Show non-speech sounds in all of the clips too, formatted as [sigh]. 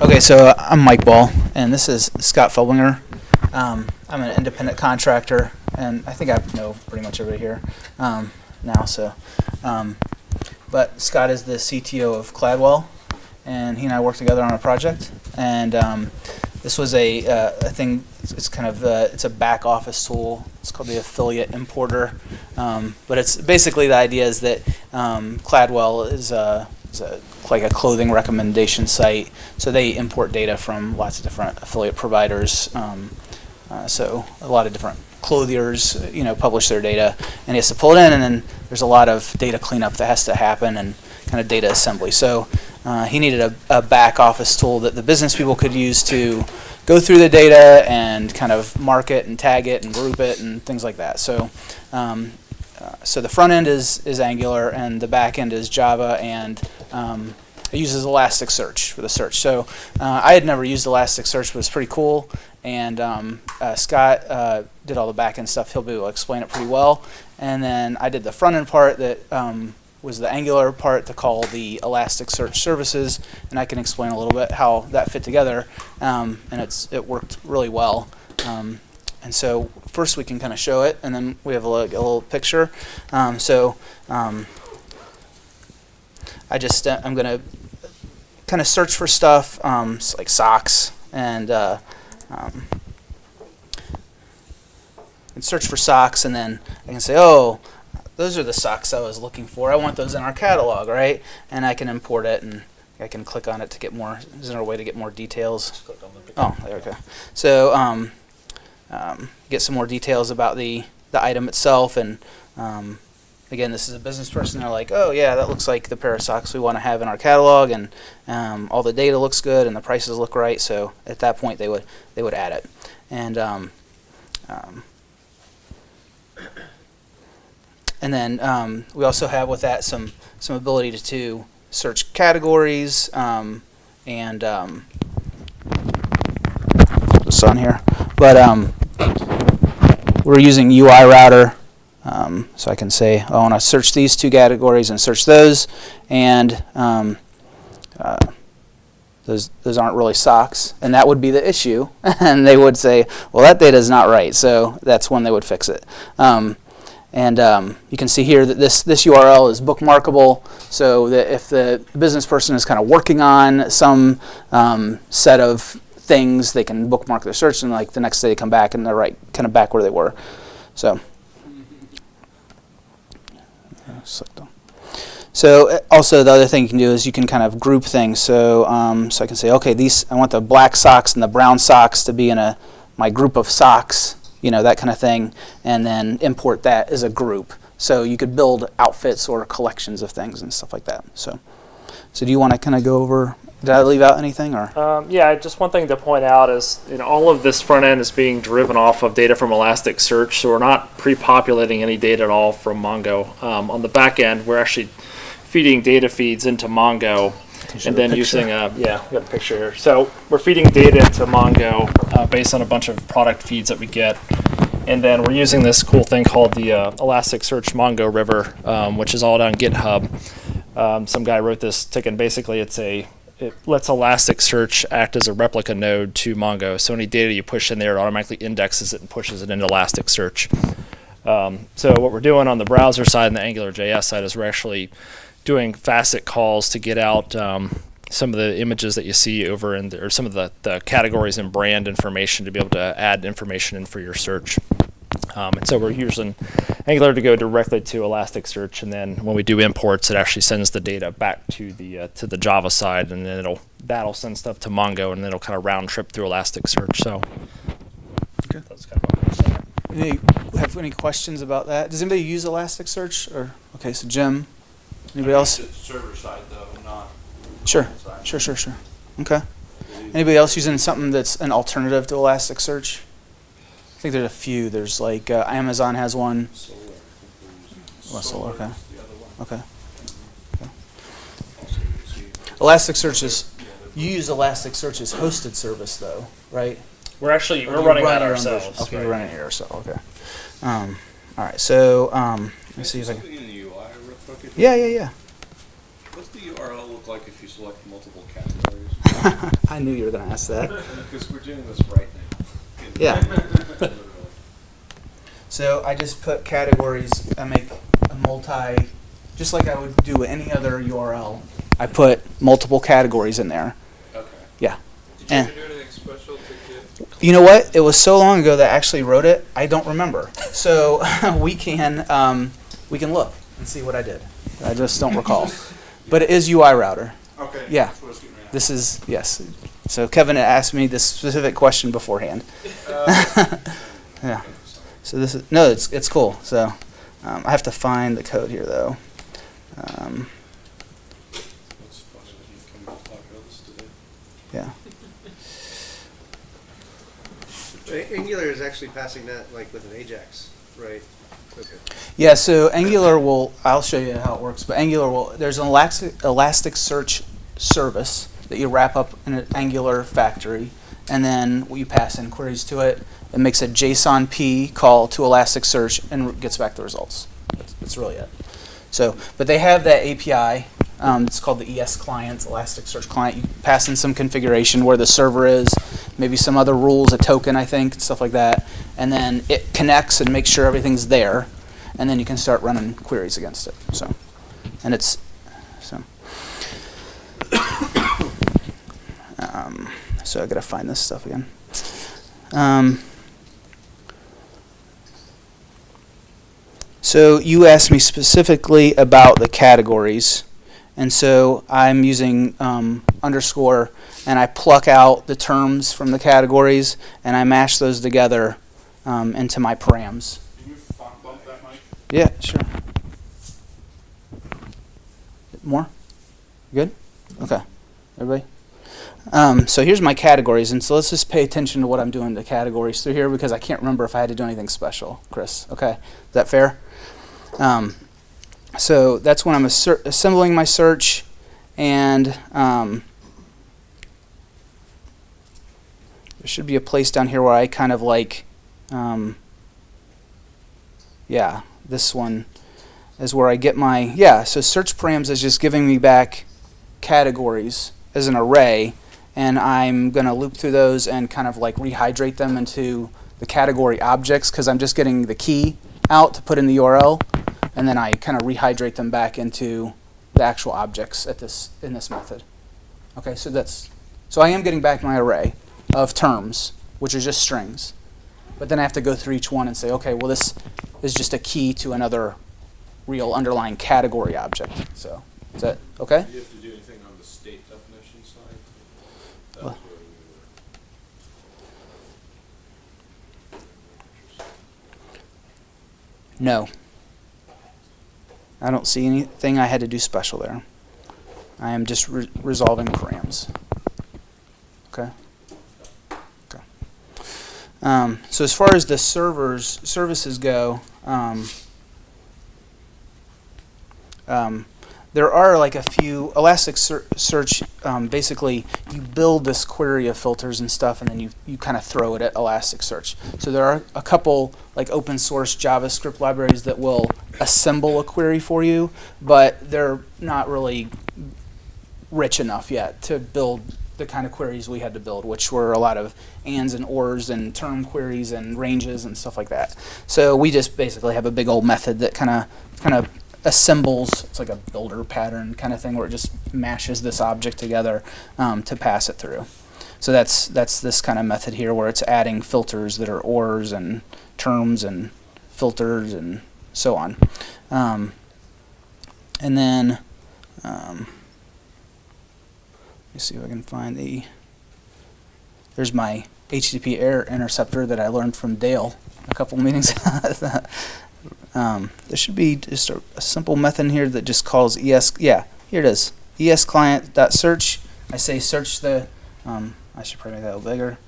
Okay, so uh, I'm Mike Ball, and this is Scott Felbinger. Um, I'm an independent contractor, and I think I know pretty much everybody here um, now. So, um, but Scott is the CTO of Cladwell, and he and I work together on a project. And um, this was a, uh, a thing. It's, kind of uh, it's a back office tool. It's called the affiliate importer. Um, but it's basically the idea is that um, Cladwell is a, is a like a clothing recommendation site. So they import data from lots of different affiliate providers. Um, uh, so a lot of different clothiers, you know, publish their data, and he has to pull it in, and then there's a lot of data cleanup that has to happen, and kind of data assembly. So uh, he needed a, a back office tool that the business people could use to go through the data and kind of mark it and tag it and group it and things like that. So, um, uh, so the front end is is Angular and the back end is Java and um, it uses Elasticsearch for the search. So uh, I had never used Elasticsearch, but it's pretty cool. And um, uh, Scott uh, did all the back end stuff. He'll be able to explain it pretty well. And then I did the front end part that um, was the Angular part to call the Elasticsearch services, and I can explain a little bit how that fit together. Um, and it's it worked really well. Um, and so first we can kind of show it, and then we have a, a little picture. Um, so um, I just uh, I'm gonna kind of search for stuff um, like socks and. Uh, um, and search for socks, and then I can say, oh, those are the socks I was looking for. I want those in our catalog, right? And I can import it, and I can click on it to get more. Is there a way to get more details? Oh, there we go. So um, um, get some more details about the the item itself, and um, again, this is a business person. They're like, oh yeah, that looks like the pair of socks we want to have in our catalog, and um, all the data looks good, and the prices look right. So at that point, they would they would add it, and um, um, and then um, we also have with that some some ability to, to search categories um, and um, this on here, but we're using UI router, um, so I can say I want to search these two categories and search those, and um, uh, those those aren't really socks, and that would be the issue, [laughs] and they would say, well, that data is not right, so that's when they would fix it. Um, and um, you can see here that this, this URL is bookmarkable, so that if the business person is kind of working on some um, set of things, they can bookmark their search, and like the next day they come back and they're right, kind of back where they were. So, so uh, also the other thing you can do is you can kind of group things. So, um, so I can say, okay, these I want the black socks and the brown socks to be in a my group of socks you know, that kind of thing, and then import that as a group. So you could build outfits or collections of things and stuff like that. So, so do you want to kind of go over? Did I leave out anything or? Um, yeah, just one thing to point out is you know all of this front end is being driven off of data from Elasticsearch, so we're not pre-populating any data at all from Mongo. Um, on the back end, we're actually feeding data feeds into Mongo and then using a yeah, we got a picture here. So we're feeding data into Mongo uh, based on a bunch of product feeds that we get, and then we're using this cool thing called the uh, Elasticsearch Mongo River, um, which is all on GitHub. Um, some guy wrote this ticket. Basically, it's a it lets Elasticsearch act as a replica node to Mongo. So any data you push in there, it automatically indexes it and pushes it into Elasticsearch. Um, so what we're doing on the browser side and the AngularJS side is we're actually doing facet calls to get out um, some of the images that you see over in the, or some of the, the categories and brand information to be able to add information in for your search. Um, and so we're using Angular to go directly to Elasticsearch, and then when we do imports, it actually sends the data back to the uh, to the Java side, and then it'll that'll send stuff to Mongo, and then it'll kind of round trip through Elasticsearch. So okay. that's kind of any, have any questions about that? Does anybody use Elasticsearch? Or okay, so Jim. Anybody else? server side though, not. Sure, sure, sure, sure. Okay. Anybody else using something that's an alternative to Elasticsearch? I think there's a few. There's like uh, Amazon has one. Solr. Oh, Solr, okay. The other one. Okay. okay. Elasticsearch is you use Elasticsearch as hosted service though, right? we're actually we're do running run that ourselves. Okay, right? you're running it yourself. Okay. Um, all right. So um, let me see if I can. Something in the UI real quick. Yeah, yeah, yeah. What's the URL look like if you select multiple categories? [laughs] I knew you were going to ask that. [laughs] Because we're doing this right now. Yeah. [laughs] So I just put categories. I make a multi, just like I would do any other URL. I put multiple categories in there. Okay. Yeah. Did you And- ever do anything special to get? You know what? It was so long ago that I actually wrote it. I don't remember. [laughs] So [laughs] we can um, we can look and see what I did. I just don't recall. But it is UI router. Okay. Yeah. That's what I was getting at. This is yes. So Kevin had asked me this specific question beforehand. [laughs] yeah. So this is no, it's it's cool. So um, I have to find the code here though. Um, It's funny when you come to talk about this today. yeah. Angular is actually passing that like with an Ajax, right? Okay. Yeah, so Angular will, I'll show you how it works, but Angular will, there's an Elastic, Elasticsearch service that you wrap up in an Angular factory, and then you pass in queries to it. It makes a JSON P call to Elasticsearch and gets back the results. That's, that's really it. So, but they have that API. Um, it's called the ES client, Elasticsearch client. You pass in some configuration where the server is, maybe some other rules, a token, I think, stuff like that, and then it connects and makes sure everything's there, and then you can start running queries against it. So, and it's so. Um, so I gotta find this stuff again. Um, so you asked me specifically about the categories, and so I'm using um, underscore, and I pluck out the terms from the categories, and I mash those together um, into my params. Can you bump that mic? Yeah, sure. More? Good? Okay. Everybody? Um, so here's my categories, and so let's just pay attention to what I'm doing to categories through here because I can't remember if I had to do anything special, Chris. Okay, is that fair? Um, so that's when I'm assembling my search, and um, there should be a place down here where I kind of like, um, yeah, this one is where I get my, yeah, so search params is just giving me back categories as an array, and I'm going to loop through those and kind of like rehydrate them into the category objects because I'm just getting the key out to put in the URL, and then I kind of rehydrate them back into the actual objects at this in this method. Okay, so that's so I am getting back my array of terms, which are just strings, but then I have to go through each one and say, okay, well this is just a key to another real underlying category object. So is that okay? Do you have to do anything on the state definition side? That What? was where we No. I don't see anything I had to do special there. I am just re- resolving params. Okay. Okay. Um, so as far as the servers services go, um, um, there are like a few Elasticsearch. Um, basically, you build this query of filters and stuff, and then you, you kind of throw it at Elasticsearch. So there are a couple like open source JavaScript libraries that will assemble a query for you, but they're not really rich enough yet to build the kind of queries we had to build, which were a lot of ands and ors and term queries and ranges and stuff like that. So we just basically have a big old method that kind of kind of assembles. It's like a builder pattern kind of thing where it just mashes this object together um, to pass it through. So that's that's this kind of method here where it's adding filters that are ors and terms and filters and so on. Um, and then um, let me see if I can find the. There's my HTTP error interceptor that I learned from Dale a couple [laughs] meetings. Um, there should be just a, a simple method here that just calls es. Yeah, here it is. Es client dot search. I say search the. Um, I should probably make that a little bigger.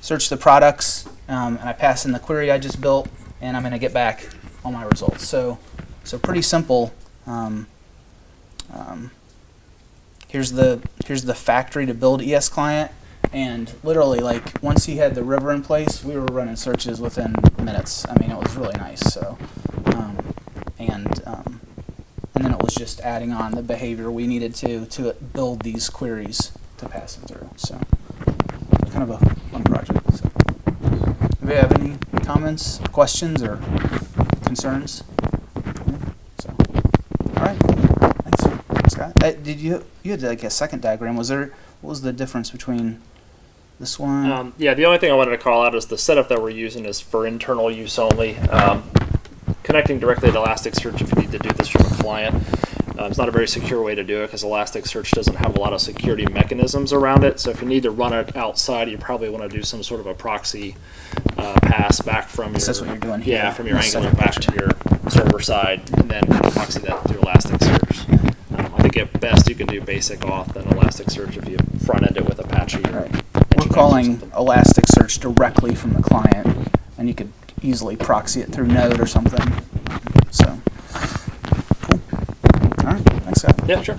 Search the products, um, and I pass in the query I just built, and I'm going to get back all my results. So, so pretty simple. Um, um, here's the here's the factory to build ES client, and literally like once he had the river in place, we were running searches within minutes. I mean, it was really nice. So, and um, and then it was just adding on the behavior we needed to to build these queries to pass them through. So, kind of a fun project. So, do we have any comments, questions, or concerns? So, all right, thanks, Scott. Uh, did you you had like a second diagram? Was there what was the difference between this one? Um, yeah, the only thing I wanted to call out is the setup that we're using is for internal use only. Um, connecting directly to Elasticsearch if you need to do this from a client. Um, it's not a very secure way to do it because Elasticsearch doesn't have a lot of security mechanisms around it. So if you need to run it outside, you probably want to do some sort of a proxy uh, pass back from your that's what you're doing here. yeah from your This Angular back to your server side, and then proxy that through Elasticsearch. Um, I think at best you can do basic auth and Elasticsearch if you front end it with Apache. Right. We're calling. Elasticsearch directly from the client, and you could easily proxy it through Node or something. So, cool. All right, thanks, Scott. Yeah, sure.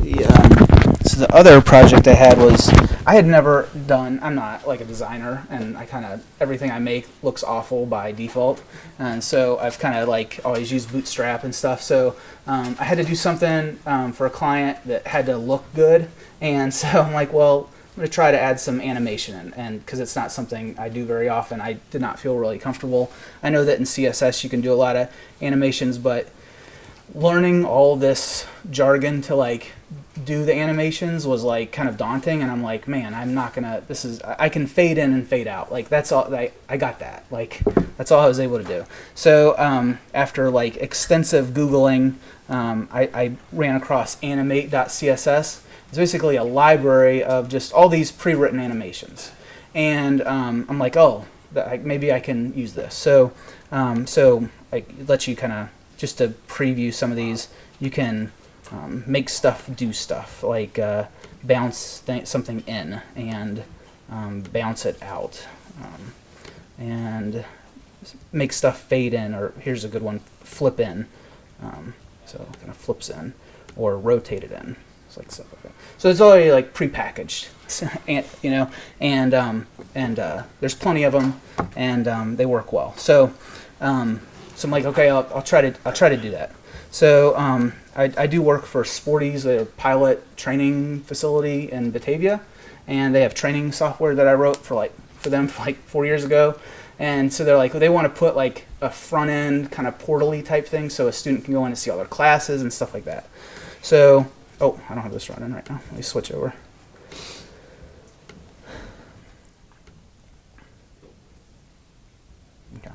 The, um, so the other project I had was I had never done. I'm not like a designer, and I kind of everything I make looks awful by default, and so I've kind of like always used Bootstrap and stuff. So um, I had to do something um, for a client that had to look good, and [laughs] so I'm like, well, I'm gonna try to add some animation and because it's not something I do very often, I did not feel really comfortable. I know that in CSS you can do a lot of animations, but learning all this jargon to like do the animations was like kind of daunting and i'm like man i'm not gonna this is i I can fade in and fade out. Like that's all i, I got that. Like that's all i was able to do. So um, after like extensive googling um, I, I ran across animate.css it's basically a library of just all these pre-written animations and um, i'm like oh maybe i can use this so um, so it lets you kind of just to preview some of these, you can um, make stuff do stuff like uh, bounce th- something in and um, bounce it out, um, and make stuff fade in. Or here's a good one: flip in. Um, so kind of flips in, or rotate it in. It's like stuff like that. So it's already like prepackaged, [laughs] and you know, and um, and uh, there's plenty of them, and um, they work well. So. Um, so I'm like, okay, I'll, I'll try to I'll try to do that. So um, I, I do work for Sporty's, a pilot training facility in Batavia, and they have training software that I wrote for like for them for like four years ago. And so they're like, they want to put like a front end kind of portally type thing, so a student can go in and see all their classes and stuff like that. So, oh, I don't have this running right now. Let me switch over. Okay.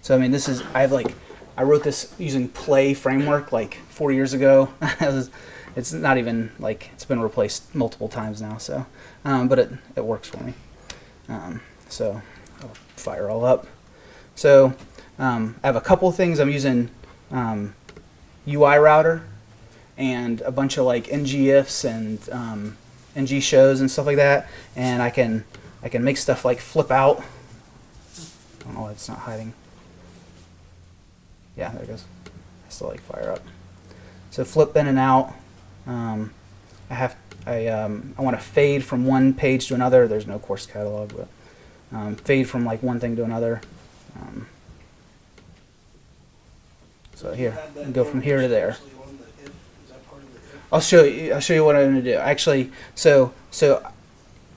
So I mean, this is I have like I wrote this using Play framework like four years ago. [laughs] It's not even like it's been replaced multiple times now. So, um, but it it works for me. Um, so I'll fire all up. So um, I have a couple things I'm using um, UI router and a bunch of like ngifs and um, ng shows and stuff like that, and I can I can make stuff like flip out. I don't know why it's not hiding. Yeah, there it goes. I still like fire up. So flip in and out. Um, I have I um, I want to fade from one page to another. There's no course catalog, but um, fade from like one thing to another. Um, so here, go from here to there. I'll show you. I'll show you what I'm going to do. Actually, so so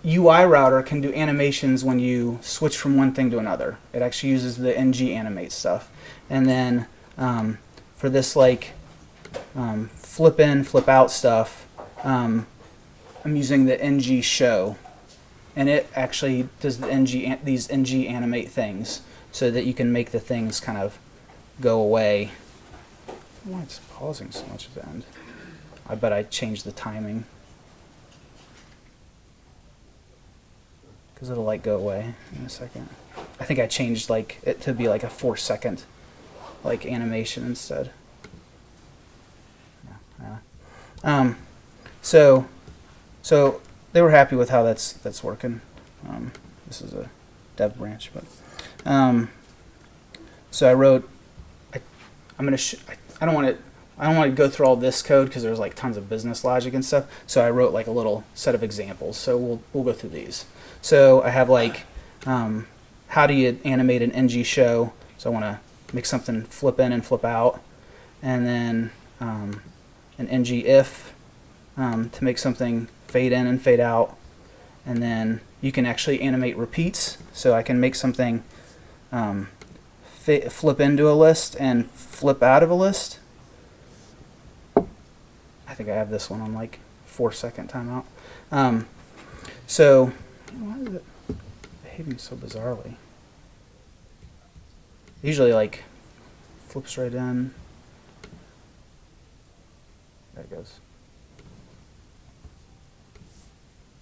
UI router can do animations when you switch from one thing to another. It actually uses the ng animate stuff, and then um, for this like um, flip in, flip out stuff, um, I'm using the ng show, and it actually does the ng these ng animate things so that you can make the things kind of go away. Why it's pausing so much at the end? I bet I changed the timing. Because it'll like go away in a second. I think I changed like it to be like a four second like animation instead. Yeah, yeah. Um, so, so they were happy with how that's that's working. Um, this is a dev branch, but um, so I wrote. I, I'm gonna. I, I don't want to. I don't want to go through all this code because there's like tons of business logic and stuff. So I wrote like a little set of examples. So we'll we'll go through these. So I have like, um, how do you animate an ng show? So I want to make something flip in and flip out, and then um, an ng if um, to make something fade in and fade out. And then you can actually animate repeats. So I can make something um, flip into a list and flip out of a list. I think I have this one on like four second timeout. Um, so why is it behaving so bizarrely? Usually like flips right in. There it goes.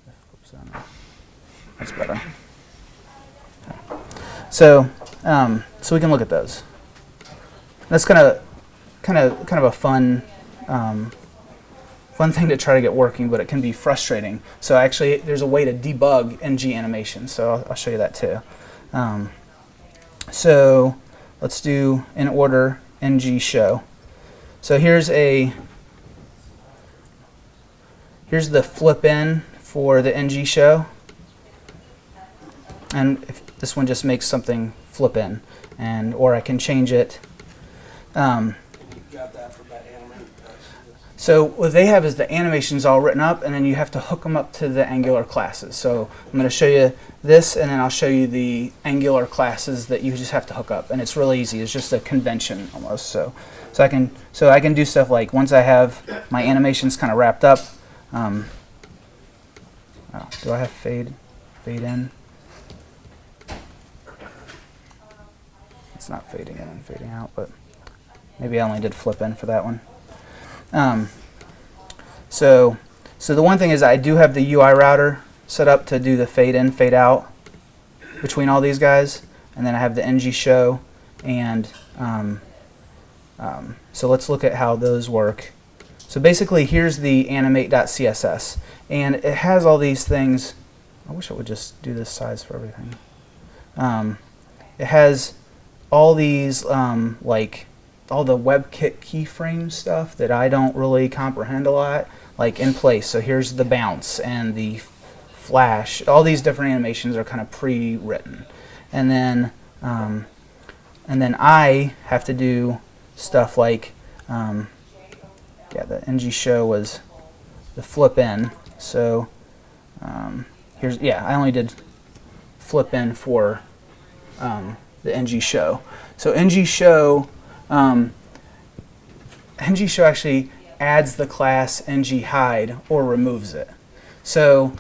It flips in. That's better. So, um, so we can look at those. That's kind of, kind of, kind of a fun, um, fun thing to try to get working, but it can be frustrating. So actually, there's a way to debug NG animation. So I'll, I'll show you that too. Um, so let's do in order ng show. So here's a here's the flip in for the ng show. And if this one just makes something flip in and or I can change it. Um, You got that from that animated. So what they have is the animations all written up, and then you have to hook them up to the Angular classes. So I'm going to show you this, and then I'll show you the Angular classes that you just have to hook up, and it's really easy. It's just a convention almost. So, so I can so I can do stuff like once I have my animations kind of wrapped up. Um, oh, do I have fade fade in? It's not fading in and fading out, but maybe I only did flip in for that one. Um, so, so the one thing is I do have the UI router set up to do the fade in, fade out between all these guys, and then I have the ng show, and um, um, so let's look at how those work. So basically, here's the animate.css, and it has all these things. I wish I would just do this size for everything. Um, it has all these um, like all the WebKit keyframe stuff that I don't really comprehend a lot, like in place. So here's the bounce and the flash. All these different animations are kind of pre-written, and then um, and then I have to do stuff like um, yeah, the ng show was the flip in. So um, here's yeah, I only did flip in for um, the ng show. So ng show um, ng show actually adds the class ng hide or removes it. So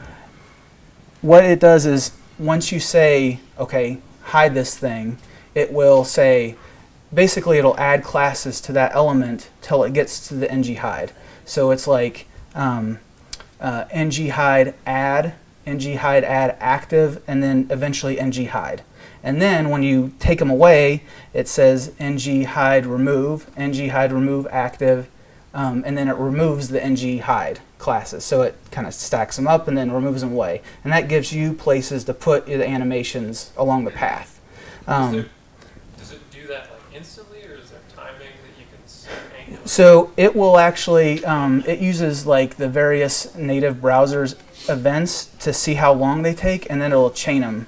what it does is once you say okay hide this thing, it will say basically it'll add classes to that element till it gets to the ng hide. So it's like um, uh, ng hide add, ng hide add active, and then eventually ng hide. And then when you take them away, it says ng hide remove, ng hide remove active, um, and then it removes the ng hide classes. So it kind of stacks them up and then removes them away. And that gives you places to put the animations along the path. Um, there- Does it do that like instantly, or is there timing that you can set So it will actually, um, it uses like the various native browsers events to see how long they take, and then it'll chain them.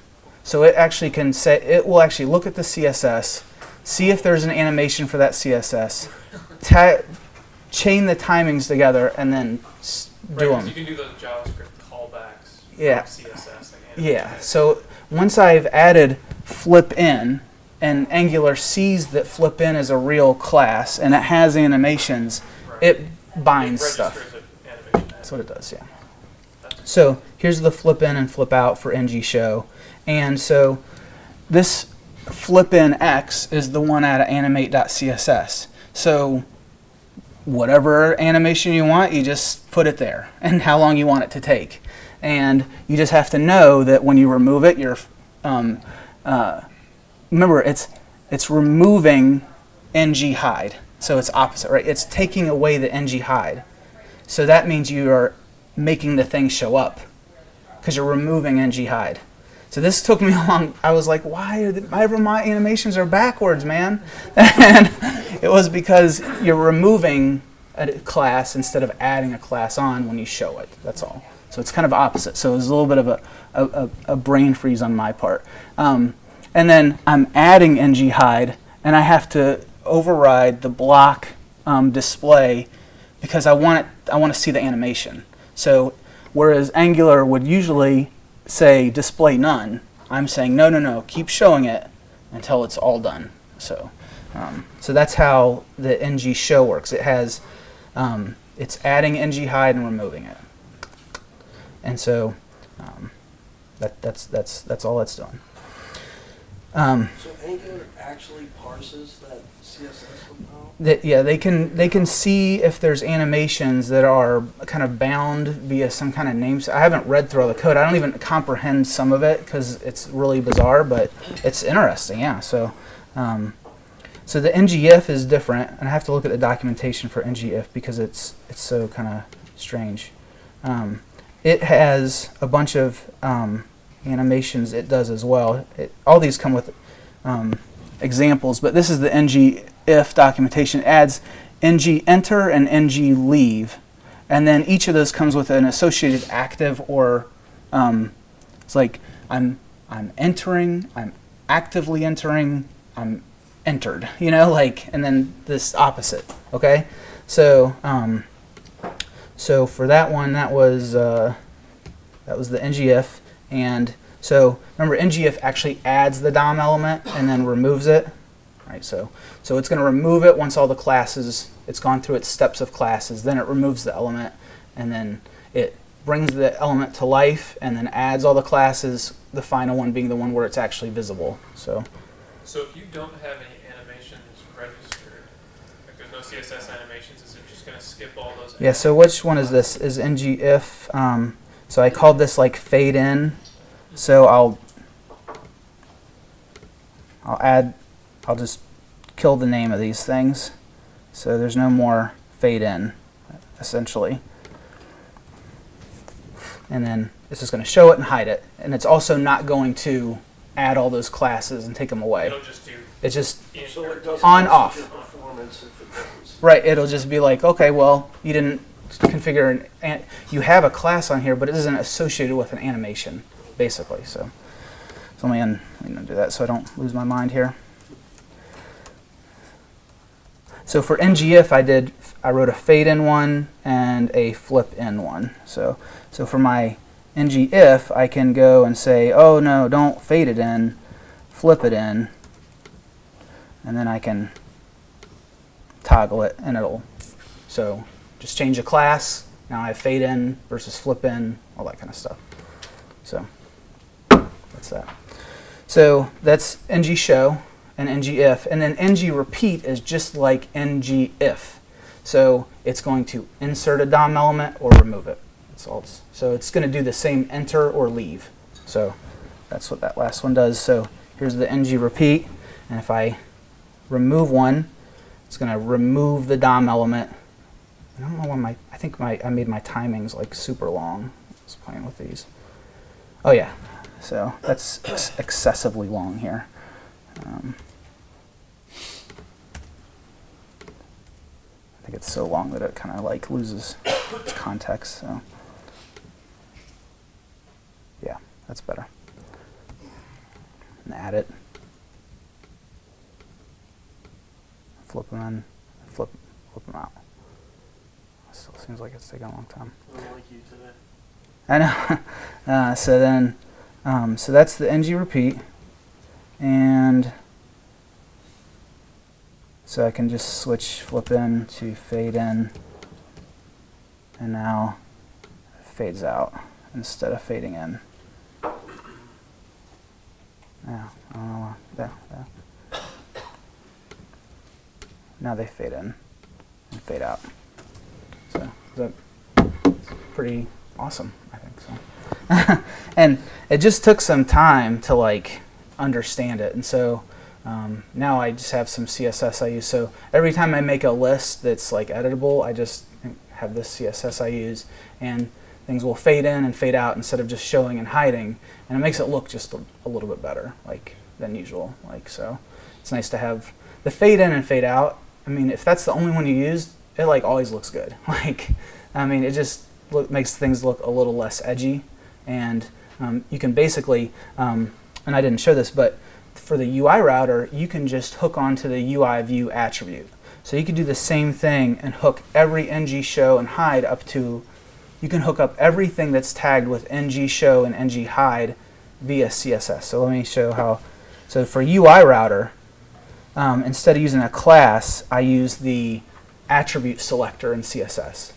So it actually can say, it will actually look at the CSS, see if there's an animation for that CSS, chain the timings together, and then Right, do 'cause them. you can do those JavaScript callbacks Yeah. CSS. Yeah. So once I've added flip in, and Angular sees that flip in is a real class and it has animations, Right. it binds It stuff. registers an animation. That's what it does, yeah. So here's the flip in and flip out for ng show. And so this flip in x is the one out of animate.css. So whatever animation you want, you just put it there [laughs] and how long you want it to take. And you just have to know that when you remove it, you're, um, uh, remember it's, it's removing ng hide. So it's opposite, right? It's taking away the ng hide. So that means you are making the thing show up because you're removing ng hide. So this [laughs] took me a long. I was like, why are the, my, my animations are backwards, man? [laughs] and it was because you're removing a class instead of adding a class on when you show it. That's all. So it's kind of opposite. So it was a little bit of a, a, a, a brain freeze on my part. Um, and then I'm adding ng hide, and I have to override the block um, display because I want it, I want to see the animation. So whereas Angular would usually say display none, I'm saying no, no, no, keep showing it until it's all done. So, um, so that's how the ng show works. It has, um, it's adding ng hide and removing it, and so um, that, that's that's that's all it's doing. Um, So Angular actually parses that? That yeah they can they can see if there's animations that are kind of bound via some kind of names. I haven't read through all the code. I don't even comprehend some of it because it's really bizarre but it's interesting yeah so um, so the ngif is different and i have to look at the documentation for ngif because it's it's so kind of strange. Um, it has a bunch of um, animations it does as well. It, all these come with um, examples, but this is the ng if documentation. It adds ng enter and ng leave, and then each of those comes with an associated active or um, it's like I'm I'm entering, I'm actively entering, I'm entered. [laughs] You know, like and then this opposite. Okay, so um, so for that one, that was uh, that was the ngif, and so remember, ngif actually adds the DOM element and then removes it. Right, so so it's going to remove it once all the classes, it's gone through its steps of classes. Then it removes the element, and then it brings the element to life, and then adds all the classes. The final one being the one where it's actually visible. So So if you don't have any animations registered, like there's no CSS animations, is it just gonna skip all those? yeah. So which one is this? Is ngif? Um, so I called this like fade in. So I'll I'll add I'll just kill the name of these things. So there's no more fade in essentially. And then it's just going to show it and hide it. And it's also not going to add all those classes and take them away. It'll just do It's just So it On, off. performance if it doesn't. right. It'll just be like, okay, well, you didn't configure an, an you have a class on here, but it isn't associated with an animation, basically. So, so let me, un, let me undo that so I don't lose my mind here. So for ngif, I did I wrote a fade in one and a flip in one. So so for my ngif, I can go and say, oh no, don't fade it in, flip it in, and then I can toggle it and it'll so just change a class. Now I have fade in versus flip in, all that kind of stuff. So that's that. So that's ng show and ng if, and then ng repeat is just like ng if. So it's going to insert a DOM element or remove it. All. So it's going to do the same enter or leave. So that's what that last one does. So here's the ng repeat, and if I remove one, it's going to remove the DOM element. I don't know why my, I think my, I made my timings like super long. I was playing with these. Oh yeah, so that's ex- excessively long here. Um, I think it's so long that it kind of like loses its context. So yeah, that's better. And add it. Flip them in. Flip, flip them out. Still seems like it's taking a long time. Unlike you today. I know. [laughs] Uh, so then, um, so that's the ng repeat, and so I can just switch flip in to fade in, and now it fades out instead of fading in. Yeah, know why. There, there. Now they fade in and fade out. So is that pretty awesome. [laughs] and it just took some time to like understand it, and so um, now I just have some CSS I use. So every time I make a list that's like editable, I just have this CSS I use, and things will fade in and fade out instead of just showing and hiding, and it makes it look just a, a little bit better, like than usual. Like so, it's nice to have the fade in and fade out. I mean, if that's the only one you use, it like always looks good. [laughs] Like, I mean, it just look, makes things look a little less edgy, and um, you can basically, um, and I didn't show this, but for the UI router, you can just hook onto the UI view attribute. So you can do the same thing and hook every NG show and hide up to. You can hook up everything that's tagged with NG show and NG hide via CSS. So let me show how. So for UI router, um, instead of using a class, I use the attribute selector in CSS.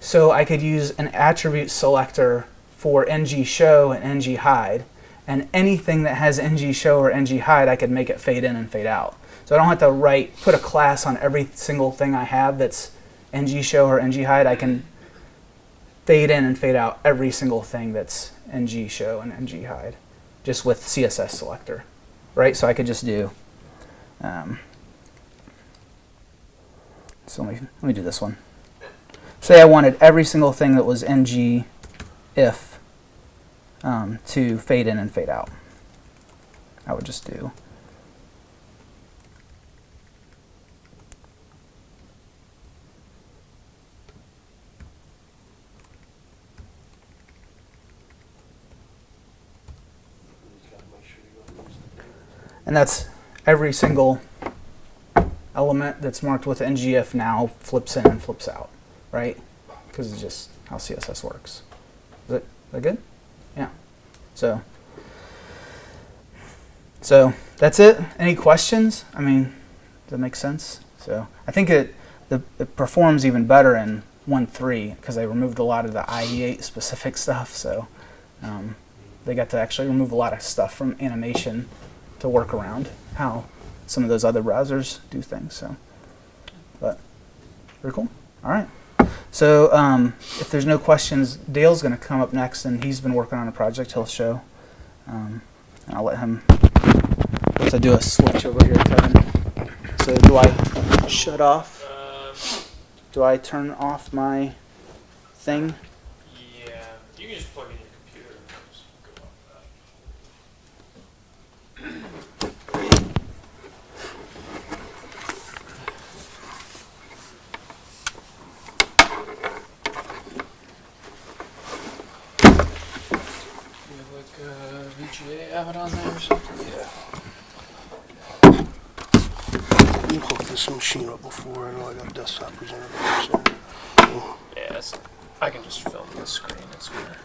So I could use an attribute selector for ng show and ng hide, and anything that has ng show or ng hide, I could make it fade in and fade out. So I don't have to write put a class on every single thing I have that's ng show or ng hide. I can fade in and fade out every single thing that's ng show and ng hide, just with CSS selector, right? So I could just do. Um, so let me, let me do this one. Say I wanted every single thing that was ng if um, to fade in and fade out. I would just do and that's every single element that's marked with ngif now flips in and flips out, right? Because it's just how CSS works. Is that, is that good? Yeah. So, so that's it. Any questions? I mean, does that make sense? So I think it the, it performs even better in 1.3 because they removed a lot of the IE8 specific [laughs] stuff. So um, they got to actually remove a lot of stuff from animation to work around how some of those other browsers do things. So, but very cool. All right. So um, if there's no questions, Dale's going to come up next, and he's been working on a project he'll show. Um, and I'll let him. Let's do a switch over here, Kevin. So do I shut off? Do I turn off my thing? yeah, you can just plug in your computer and just go off that. Like VGA there or something? Yeah. You hooked this machine up before, I know I got a desktop presenter, so. Yeah, it's, I can just film the screen. It's good.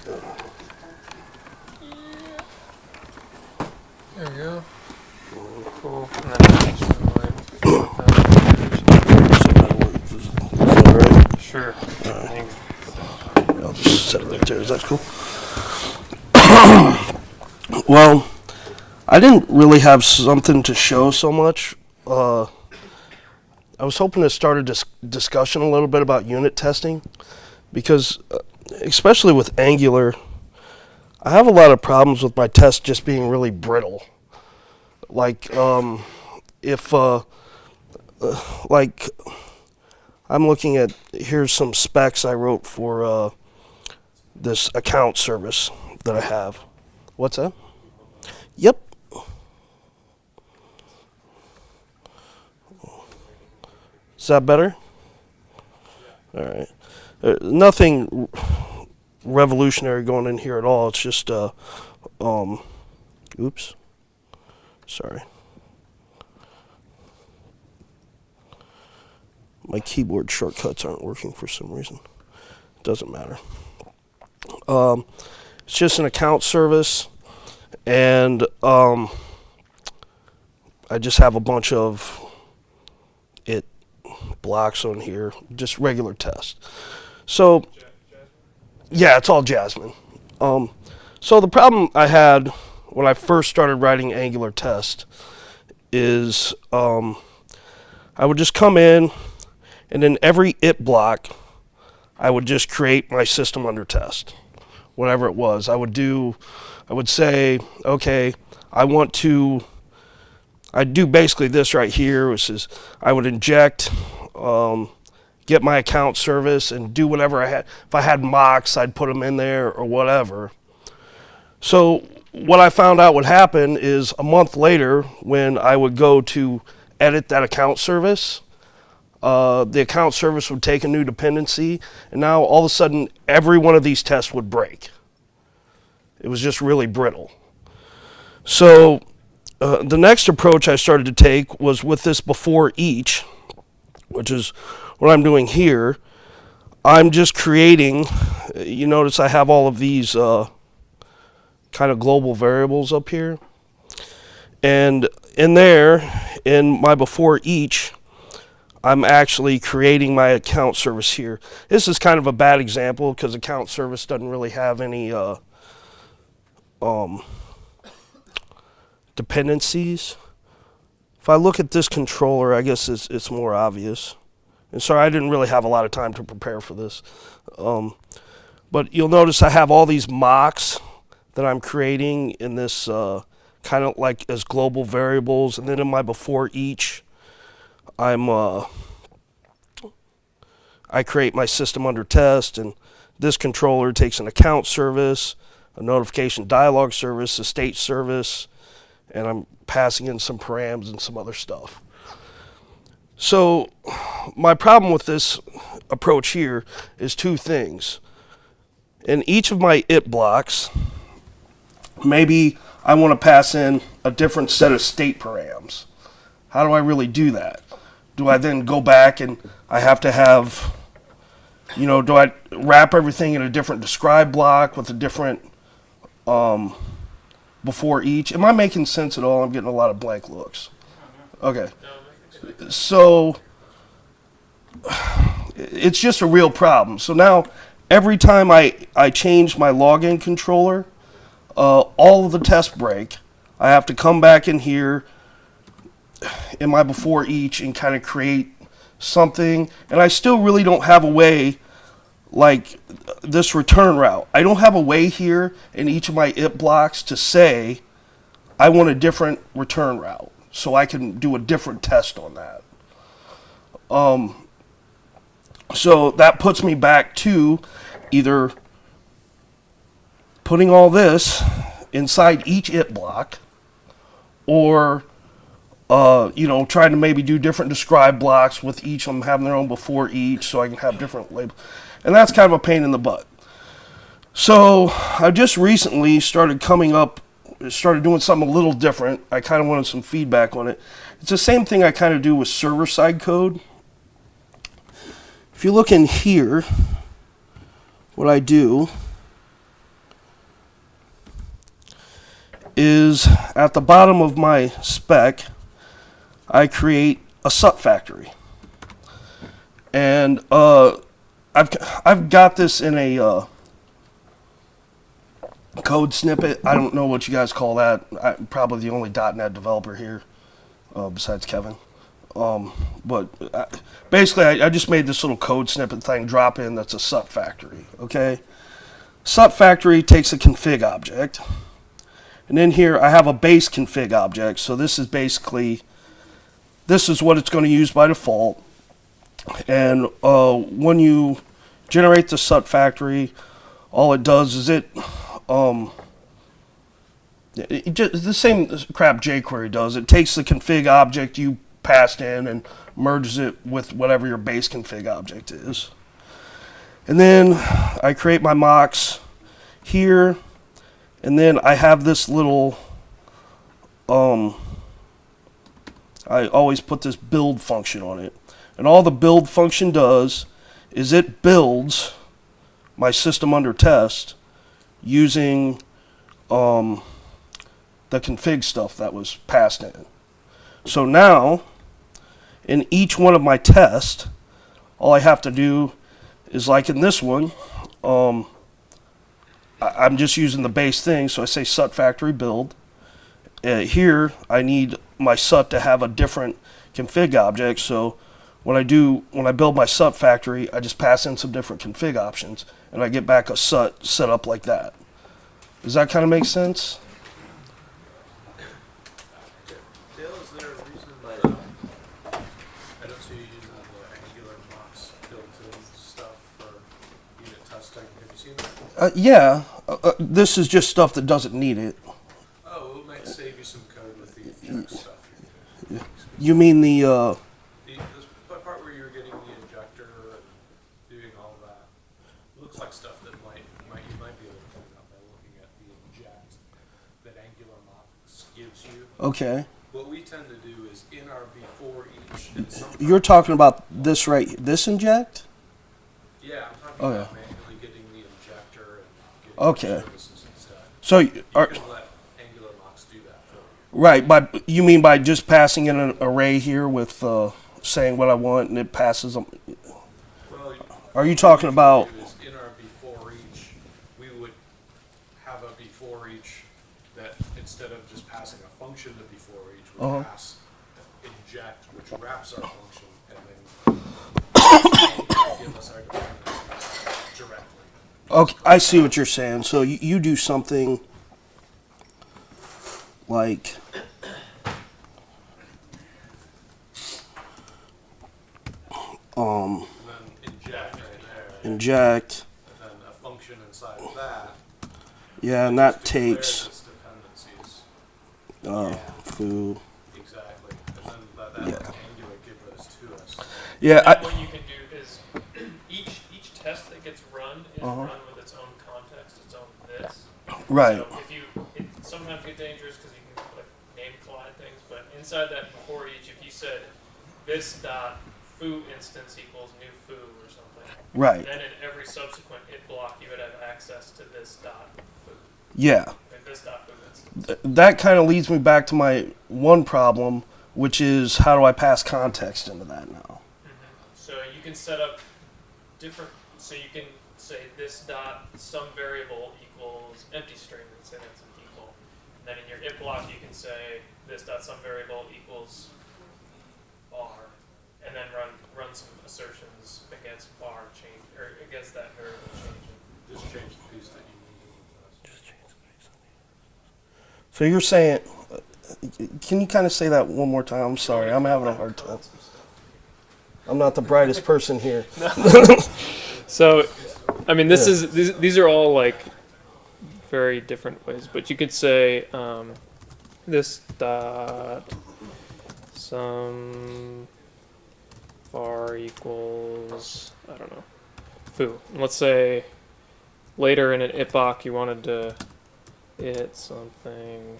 There we go. Cool. And then I can just like, [clears throat] Sure. I'll just set it right there, is that cool? Well, I didn't really have something to show so much. Uh, I was hoping to start a dis- discussion a little bit about unit testing because, uh, especially with Angular, I have a lot of problems with my tests just being really brittle. Like, um, if, uh, uh, like, I'm looking at, here's some specs I wrote for uh, this account service that I have. What's that? Yep. Is that better? All right. Uh, nothing revolutionary going in here at all. It's just, uh, um, oops. Sorry. My keyboard shortcuts aren't working for some reason. It Doesn't matter. Um, it's just an account service, and um, I just have a bunch of it blocks on here, just regular test. So, yeah, it's all Jasmine. Um, so the problem I had when I first started writing Angular test is um, I would just come in, and in every it block, I would just create my system under test, whatever it was. I would do, I would say, okay, I want to, I'd do basically this right here, which is I would inject, um, get my account service and do whatever I had. If I had mocks, I'd put them in there or whatever. So what I found out would happen is a month later, when I would go to edit that account service, uh, the account service would take a new dependency, and now all of a sudden, every one of these tests would break. It was just really brittle. So, uh, the next approach I started to take was with this before each. which is what I'm doing here. I'm just creating. You notice I have all of these uh, kind of global variables up here, and in there, in my before each, I'm actually creating my account service here. This is kind of a bad example because account service doesn't really have any uh, um, dependencies. If I look at this controller, I guess it's, it's more obvious. And sorry, I didn't really have a lot of time to prepare for this. Um, but you'll notice I have all these mocks that I'm creating in this uh, kind of like as global variables. And then in my before each, I'm uh, I create my system under test, and this controller takes an account service, a notification dialog service, a state service, and I'm passing in some params and some other stuff. So my problem with this approach here is two things. In each of my it blocks, maybe I want to pass in a different set of state params. How do I really do that? Do I then go back and I have to have, you know, do I wrap everything in a different describe block with a different um, before each? Am I making sense at all? I'm getting a lot of blank looks. Okay. So it's just a real problem. So now every time I, I change my login controller, uh, all of the test break, I have to come back in here in my before each and kind of create something. And I still really don't have a way like this return route. I don't have a way here in each of my it blocks to say I want a different return route so I can do a different test on that. Um, so that puts me back to either putting all this inside each it block or uh, you know, trying to maybe do different describe blocks with each of them having their own before each so I can have different labels. And that's kind of a pain in the butt. So I just recently started coming up, started doing something a little different. I kind of wanted some feedback on it. It's the same thing I kind of do with server side code. If you look in here, what I do is at the bottom of my spec, I create a SUT factory. And uh, I've, I've got this in a uh, code snippet. I don't know what you guys call that. I'm probably the only .NET developer here uh, besides Kevin. Um, but uh, basically, I, I just made this little code snippet thing drop in that's a SUT factory. Okay, SUT factory takes a config object, and in here I have a base config object. So this is basically this is what it's going to use by default. And uh, when you generate the SUT factory, all it does is it, um, it just, the same crap jQuery does. It takes the config object you passed in and merges it with whatever your base config object is. And then I create my mocks here, and then I have this little um, I always put this build function on it. And all the build function does is it builds my system under test using um, the config stuff that was passed in. So now, in each one of my tests, all I have to do is like in this one, um, I, am just using the base thing, so I say SUT factory build. Uh, here, I need my SUT to have a different config object. So when I do, when I build my SUT factory, I just pass in some different config options and I get back a SUT set up like that. Does that kind of make sense? Dale, is there a reason that, I don't see you using the Angular mocks built-in stuff for unit testing? Have you seen that? Uh, yeah. Uh, uh, this is just stuff that doesn't need it. Oh, it might save you some code with the stuff. you're. You mean the, uh, The, this p- part where you're getting the injector and doing all that, looks like stuff that might, might, you might be able to find out by looking at the inject that Angular mocks gives you. Okay. what we tend to do is in our before each. You're talking about this right, this inject? Yeah, I'm talking Oh, about yeah. manually getting the injector and getting Okay. the services and stuff. So, You are, can let Angular mocks do that for you. right, by, you mean by just passing in an array here with, uh, saying what I want and it passes them? Well, Are you talking about, what we do is in our before each, we would have a before each that instead of just passing a function to we Uh-huh. pass inject, which wraps our function, and then [coughs] give us our dependencies directly. okay, I see what you're saying. So you, you do something like, um, inject right there, inject, and then a function inside of that. yeah, and that takes, its dependencies. Uh, food. Exactly, and that Yeah. Angular give those to us. Yeah, I, what you can do is, each, each test that gets run is Uh-huh. run with its own context, its own this. right, So if you, it sometimes get dangerous because you can like name collide things, but inside that before each, if you said this dot foo instance equals new foo or something, right, then in every subsequent it block you would have access to this dot foo, yeah. or this dot. Th- that kind of leads me back to my one problem, which is how do I pass context into that now? Mm-hmm. So you can set up different. So you can say this dot some variable equals empty string that's in its equal. And then in your it block you can say this dot some variable equals bar, and then run run some assertions against bar change or against that variable changing. Just change the piece that you need. So you're saying, can you kind of say that one more time? I'm sorry, I'm having a hard time. I'm not the brightest person here. [laughs] So, I mean, this Yeah. is these, these are all like very different ways, but you could say um, this dot some var equals I don't know foo. And let's say later in an it block you wanted to it something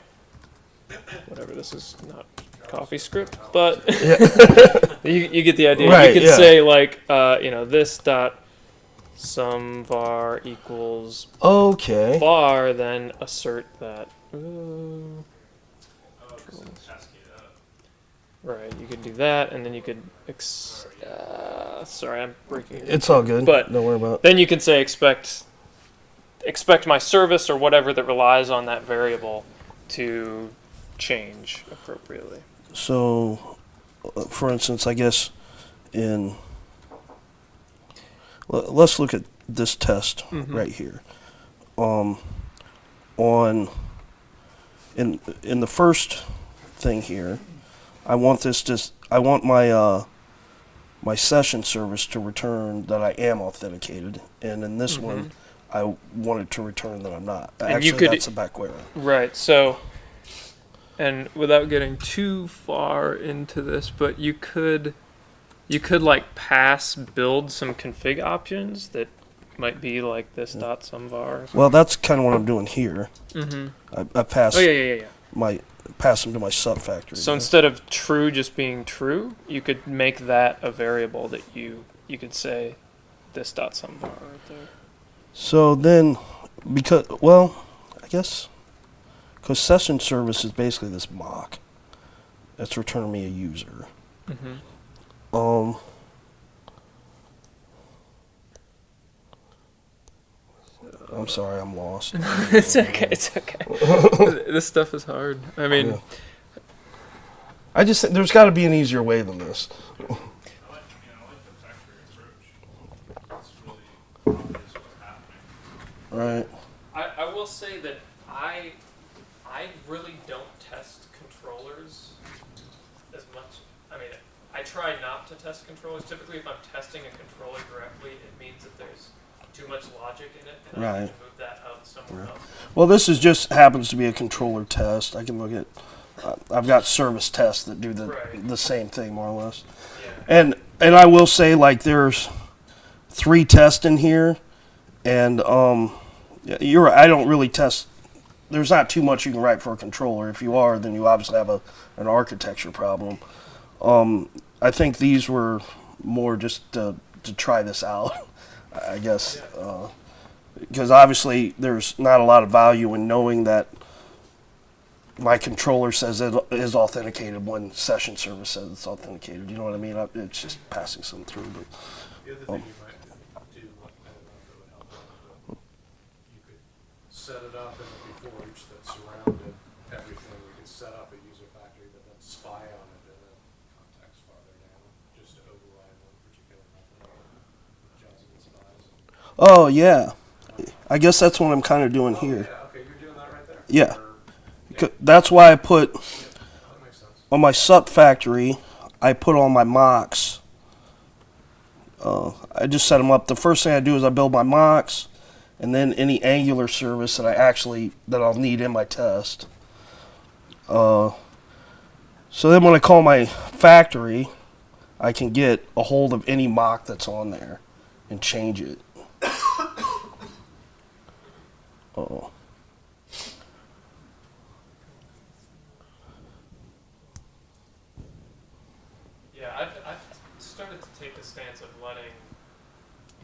whatever this is not coffee script, but [laughs] you, you get the idea. Right, you could yeah. say like uh, you know this dot some var equals Okay. var, then assert that. Ooh. Right, you could do that, and then you could. Ex- uh, sorry, I'm breaking. It's all good. But- don't worry about. Then you can say expect expect my service or whatever that relies on that variable to change appropriately. So, uh, for instance, I guess in le- let's look at this test Mhm. right here. Um, on in in the first thing here, I want this to I want my uh, my session service to return that I am authenticated, and in this one, I wanted to return that I'm not. And you Actually, could- that's a back way around. Right. So, and without getting too far into this, but you could, you could like pass build some config options that might be like this dot some var. Well, that's kind of what I'm doing here. Mm-hmm. I, I pass Oh yeah, yeah, yeah, yeah. my pass them to my SUT factory. So instead of true just being true, you could make that a variable that you you could say this dot some var right there. So then, because well, I guess because session service is basically this mock. It's returning me a user. Mm-hmm. Um. I'm sorry, I'm lost. [laughs] it's okay. It's okay. [laughs] this stuff is hard. I mean, Yeah. I just think there's got to be an easier way than this. I like, you know, I like the factory approach. It's really obvious what's happening. Right. I, I will say that I I really don't test controllers as much. I mean, I try not to test controllers. Typically, if I'm testing a controller directly, it means that there's too much logic in it, and I Right. to move that out somewhere Right. else. Well, this is just happens to be a controller test. I can look at. Uh, I've got service tests that do the Right. the same thing more or less. Yeah. And and I will say like there's three tests in here, and um, you're right, I don't really test there's not too much you can write for a controller. If you are, then you obviously have a an architecture problem. Um, I think these were more just to, to try this out, [laughs] I guess, because obviously there's not a lot of value in knowing that my controller says it is authenticated when session service says it's authenticated. You know what I mean? It's just passing something through. But Um, thing you might do, I don't know if it would help, but you could set it up in the before each that surrounded everything. You could set up a user factory, but then spy on it in a context farther down, just to override one particular method Johnson and spies. oh yeah, I guess that's what I'm kind of doing here. Yeah, okay, you're doing that right there. Yeah. Or- That's why I put on my SUT factory. I put all my mocks. Uh, I just set them up. The first thing I do is I build my mocks, and then any Angular service that I actually that I'll need in my test. Uh, so then when I call my factory, I can get a hold of any mock that's on there and change it. [coughs] Oh. Yeah, I've, I've started to take the stance of letting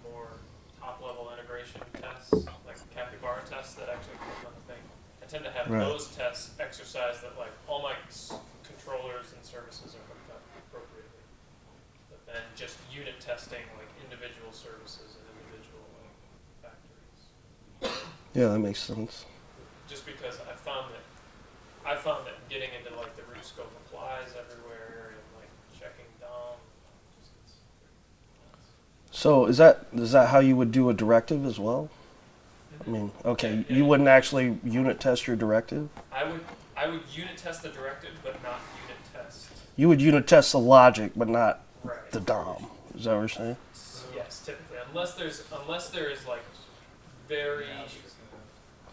more top-level integration tests, like capybara tests that actually come on the thing. I tend to have Right. those tests exercise that like all my s- controllers and services are hooked up appropriately. But then just unit testing like individual services and individual like, factories. Yeah, that makes sense. Just because I found that, I found that getting into like the root scope applies everywhere and like checking DOM, just gets nuts. So is that is that how you would do a directive as well? I mean, okay, you wouldn't actually unit test your directive. I would I would unit test the directive, but not unit test. You would unit test the logic, but not Right. the DOM. Is that what you're saying? Yes, typically, unless there's unless there is like very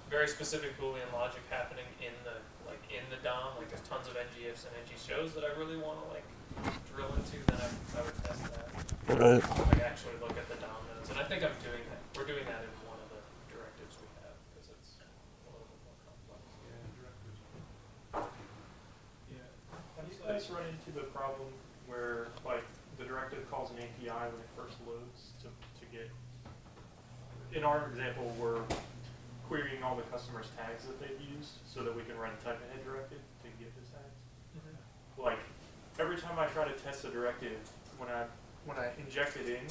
very specific Boolean logic happening in the like in the DOM, like there's tons of ngifs and ng shows that I really want to like drill into, then I, I would test that. Right. Like actually look at the DOM nodes, and I think I'm doing that. We're doing that in one of the directives we have because it's a little bit more complex. Yeah, directives. Yeah. Have you run into the problem where, like, the directive calls an API when it first loads to, to get, in our example, we're querying all the customers' tags that they've used so that we can run a type ahead directive to get those tags? Mm-hmm. Like, every time I try to test a directive, when I, when I inject it in,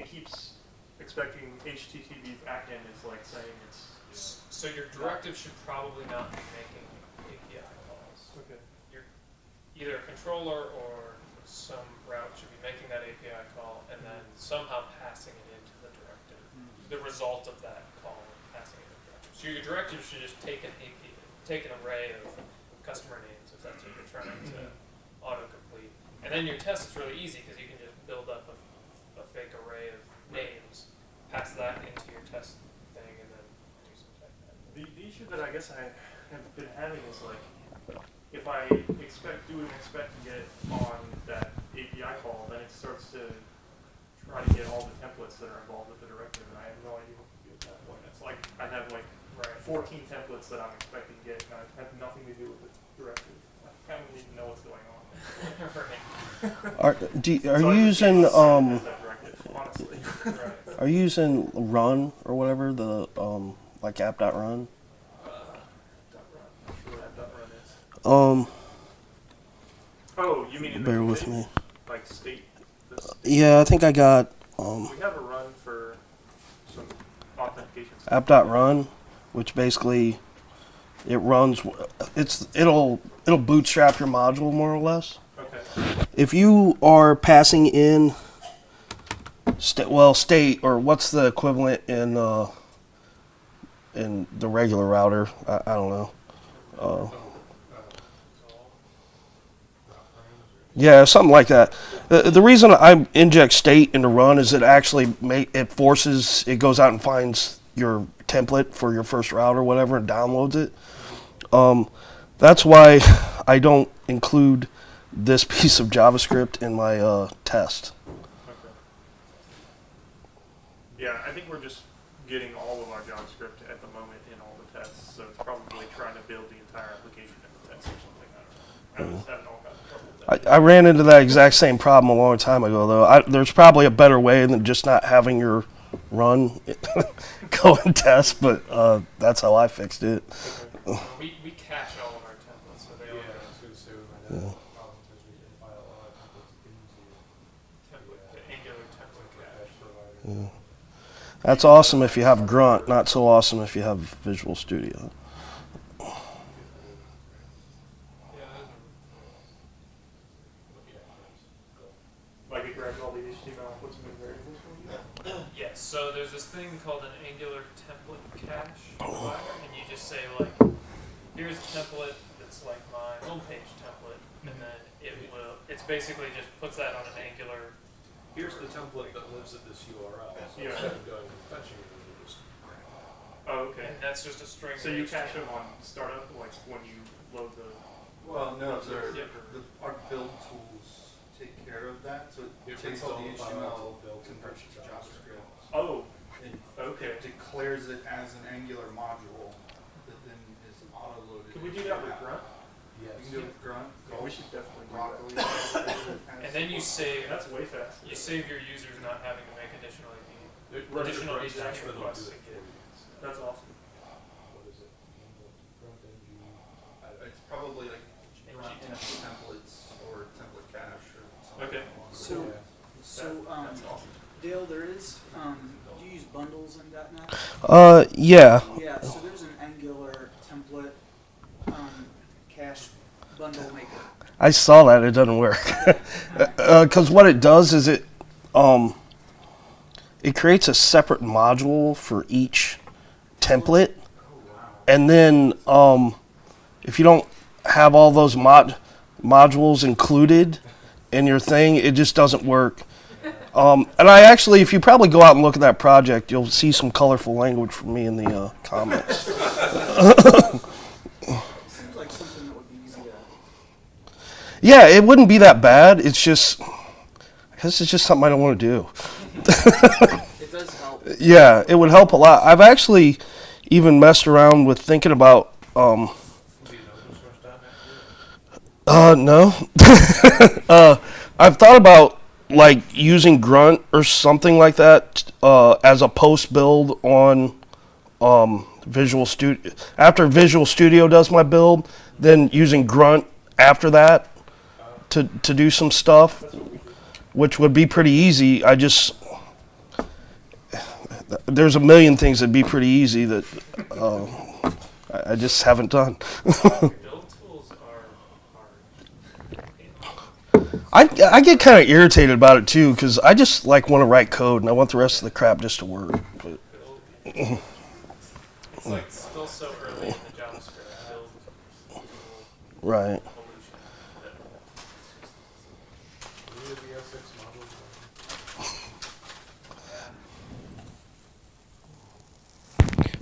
it keeps expecting HTTP backend is like saying it's, S- So your directive should probably not be making API calls. okay. Either a controller or some route should be making that API call and then somehow passing it into the directive. Mm-hmm. The result of that call and passing it into the directive. So your directive should just take an API, take an array of customer names if that's what you're trying to autocomplete. And then your test is really easy because you can just build up a, a fake array of names, pass that into your test thing, and then do some type The, the issue that I guess I have been having is like, if I expect, do an expect to get on that API call, then it starts to try to get all the templates that are involved with the directive, and I have no idea what to do at that point. It's like, I have like Right. fourteen templates that I'm expecting to get, and I have nothing to do with the directive. I kind of need to know what's going on. [laughs] right. Are do, are So you using um test that directive, honestly. Right. [laughs] are you using Run or whatever the um like app.run? Dot run. Not sure what that dot run is. Um, Oh, you mean bear with me. Like state, this, Yeah, I think I got um we have a run for some authentication stuff. app.run, which basically it runs. It's it'll it'll bootstrap your module more or less. Okay. If you are passing in sta well state or what's the equivalent in uh in the regular router? I, I don't know. Uh, yeah, something like that. The, the reason I inject state into run is it actually make it forces it goes out and finds your template for your first route or whatever and downloads it. Um, that's why [laughs] I don't include this [laughs] piece of JavaScript in my uh, test. Okay. Yeah, I think we're just getting all of our JavaScript at the moment in all the tests, so it's probably trying to build the entire application in the test or something. I don't know. I I, I ran into that exact same problem a long time ago, though. I, there's probably a better way than just not having your run [laughs] go and test, but uh, that's how I fixed it. We, we cache all of our templates, so they Yeah, all I gonna say, we might have a problem because we can file a lot of templates into template, the Angular template cache. cache provider. That's awesome if you have Grunt, not so awesome if you have Visual Studio. Like it grabs all the HTML and puts them in variables for you. Yes, so there's this thing called an Angular template cache oh. provider, and you just say like, here's a template that's like my homepage template, and mm-hmm. then it will, it's basically just puts that on an Angular. Here's the template that lives at this URL, so Yeah. instead of going and fetching it, you just Oh, okay. And that's just a string. So you cache them on startup, like when you load the. Well, no, Browser. the, the, our build tools take care of that, so it It takes all all the the HTML, builds and converts it to JavaScript. Oh, And okay. it declares it as an Angular module that then is auto-loaded. Can we do into that with app. Grunt? Yes. You can do it with Grunt. Yeah, we should definitely do Broccoli. [laughs] that. And then you save, That's way faster. you save your users not having to make additional API. It Additional your branch HTML and it'll requests. do it for you. That's awesome. What is it? Front end view. It's probably like Grunt NFT templates or template cache or something. Okay. along those So- lines. So, um, That's awesome. Dale, there is, um, do you use bundles in .NET? Uh, yeah. Yeah, so there's an Angular template, um, cache bundle maker. I saw that. It doesn't work. [laughs] Because what it does is it, um, it creates a separate module for each template, and then um, if you don't have all those mod modules included in your thing, it just doesn't work. Um, and I actually, if you probably go out and look at that project, you'll see some colorful language from me in the uh, comments. Like something that would be. Yeah, it wouldn't be that bad. It's just, I guess it's just something I don't want to do. It does help. Yeah, it would help a lot. I've actually even messed around with thinking about, um, Do you know open source .NET? uh, no. [laughs] uh, I've thought about like using Grunt or something like that uh, as a post build on um, Visual Studio. After Visual Studio does my build, then using Grunt after that to to do some stuff, which would be pretty easy. I just there's a million things that'd be pretty easy that uh, I I just haven't done. [laughs] Build tools are hard. I, I get kind of irritated about it too because I just like want to write code and I want the rest of the crap just to work. But [laughs] It's like still so early in the JavaScript build right, evolution. Any of the ES6 modules?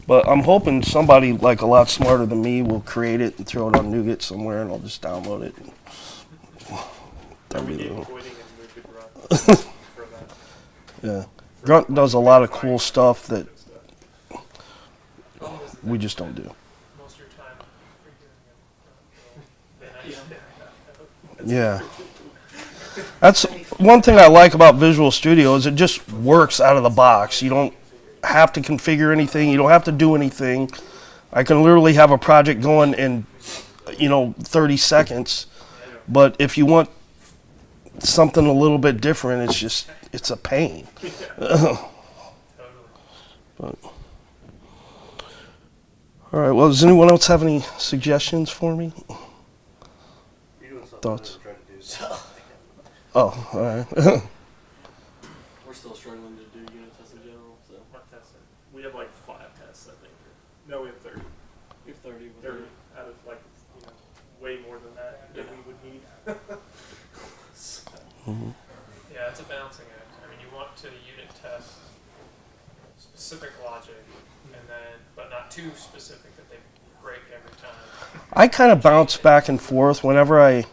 but I'm hoping somebody like a lot smarter than me will create it and throw it on NuGet somewhere and I'll just download it. That'd we be gave the quitting and moved to [laughs] That. yeah. Grunt does a lot of cool stuff that Good stuff. Problem is that we just don't do. most of your time figuring it out. Then I Yeah. That's one thing I like about Visual Studio is it just works out of the box. You don't have to configure anything. You don't have to do anything. I can literally have a project going in, you know, 30 seconds. But if you want something a little bit different, it's just it's a pain. [laughs] totally. All right. Well, does anyone else have any suggestions for me? You're doing something Thoughts? I tried to do, so. Oh, all right. [laughs] We're still struggling to do unit tests in general, so What tests are- We have like five tests, I think. No, we have thirty. we have 30 with Thirty the- out of like, you know, way more than that than we would need. So, Yeah, it's a balancing act. I mean, you want to unit test specific logic, and then, but not too specific that they break every time. I kind of bounce back and forth whenever I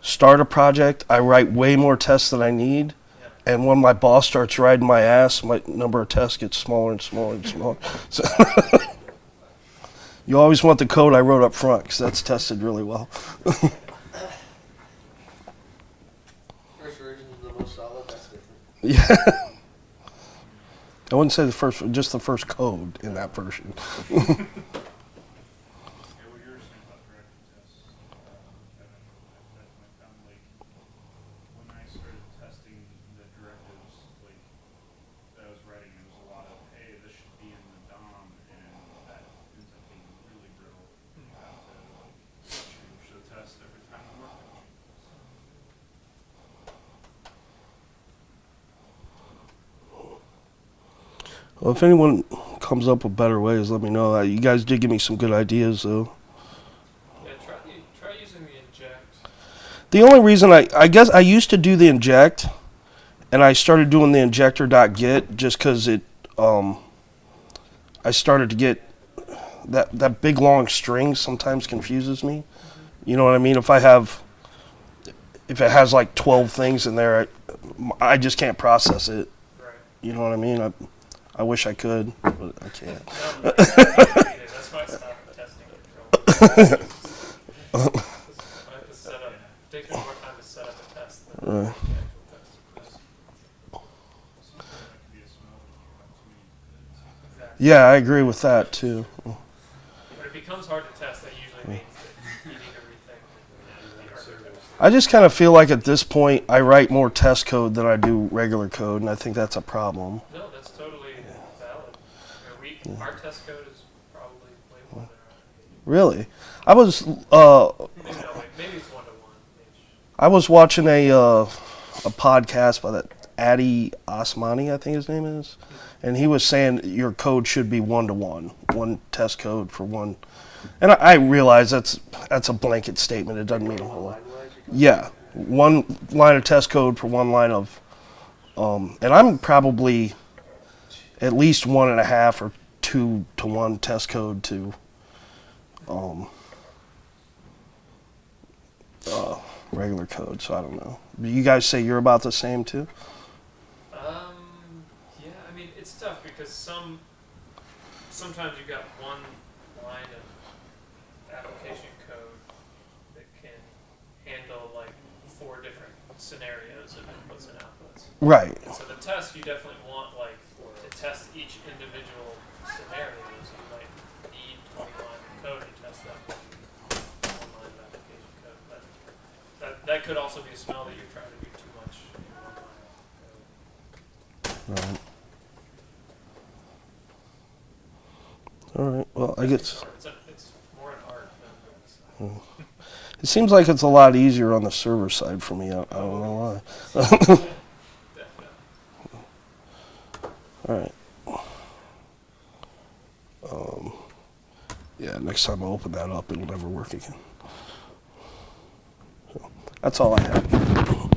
start a project. I write way more tests than I need, Yeah. And when my boss starts riding my ass, my number of tests gets smaller and smaller and smaller. [laughs] So [laughs] you always want the code I wrote up front because that's tested really well. [laughs] First version is the most solid, that's different. Yeah. [laughs] I wouldn't say the first, just the first code in that version. [laughs] Yeah, what you were saying about directed tests, uh, Kevin, that, that might sound like, when I started testing the directives, like, that I was writing, it was a lot of, hey, this should be in the DOM, and that ends up being really brittle. You have to, like, change the test every time you work on it. Well, if anyone comes up with better ways, let me know. Uh, You guys did give me some good ideas, though. Yeah, try, try using the inject. The only reason I, I guess I used to do the inject, and I started doing the injector.get just because it, um, I started to get that that big long string sometimes confuses me. You know what I mean? If I have, if it has like twelve things in there, I, I just can't process it. Right. You know what I mean? I, I wish I could, but I can't. No, that's why I stopped testing control. I have to set up, takes me more time to set up a test than the Right. actual test. Sometimes that could be a smell when you have too many bits. Exactly. Yeah, I agree with that too. When it becomes hard to test, that usually means that you need to rethink. I just kind of feel like at this point I write more test code than I do regular code, and I think that's a problem. No, that's totally valid. Our test code is probably way more than Really, I was uh, maybe not, like, maybe it's one to one. I was watching a uh, a podcast by that Addy Osmani, I think his name is, and he was saying your code should be one to one, one test code for one. And I, I realize that's that's a blanket statement. It doesn't mean a whole lot. Yeah, one line of test code for one line of, um, and I'm probably at least one and a half or two to one test code to, um, uh, regular code. So I don't know. You guys say you're about the same too? Um, yeah, I mean, it's tough because some, sometimes you got one line of application code that can handle like four different scenarios of inputs and outputs. Right. And so the test, you definitely want like to test each individual scenario. So you might need 20 lines of code to test that one line of application code. But that, could also be a smell that you're trying to do too much in one line. Right. All right. Well, I guess It's, a, it's more an art than it seems like it's a lot easier on the server side for me. I, I don't know why. [laughs] All right. Um, yeah. Next time I open that up, it'll never work again. That's all I have.